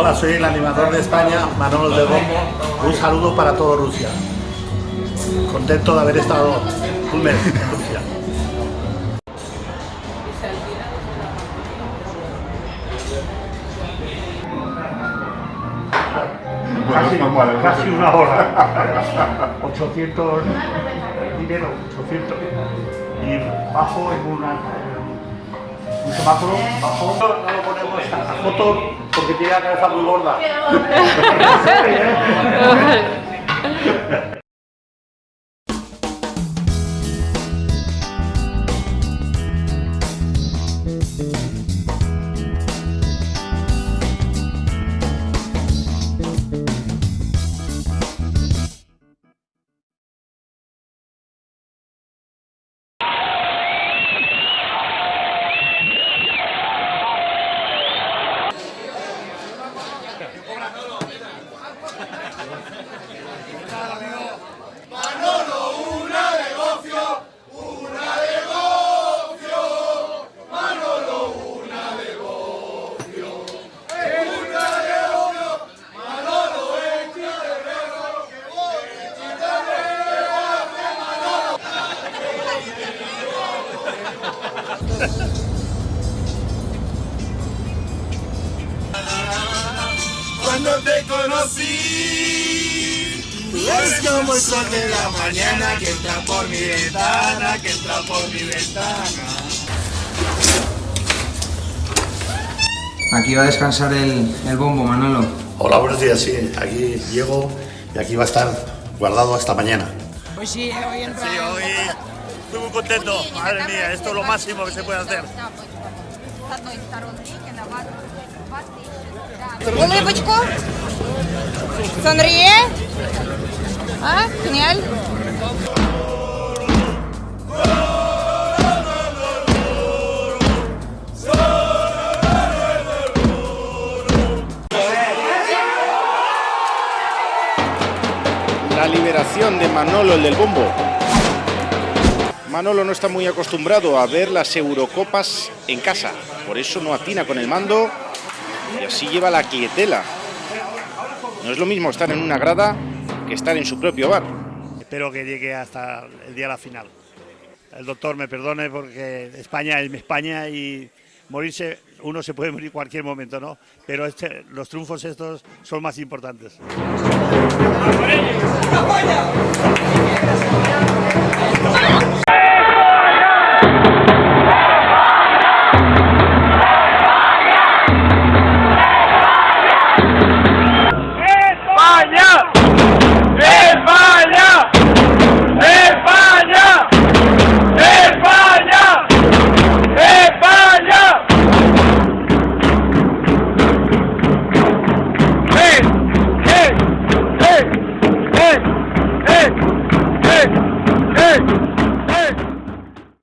Hola, soy el animador de España, Manolo de Bombo. Un saludo para todo Rusia. Contento de haber estado un mes en Rusia. Casi, casi una hora. 800 dinero, 800. Y bajo en una un semáforo, bajo. No lo ponemos a foto porque tiene la cabeza muy gorda. Cuando te conocí, es como el sol de la mañana que entra por mi ventana, que entra por mi ventana. Aquí va a descansar el, el bombo, Manolo. Hola, buenos días, sí. Aquí llego y aquí va a estar guardado hasta mañana. Pues sí, hoy entra. Sí, hoy estoy muy contento. Madre mía, esto es lo máximo que se puede hacer. Улыбочку. Sonríe. Ah, genial. la liberación de Manolo, el del bombo. Manolo no está muy acostumbrado a ver las Eurocopas en casa, por eso no atina con el mando y así lleva la quietela. No es lo mismo estar en una grada que estar en su propio bar. Espero que llegue hasta el día de la final. El doctor me perdone porque España es mi España y morirse, uno se puede morir en cualquier momento, ¿no? Pero este, los triunfos estos son más importantes.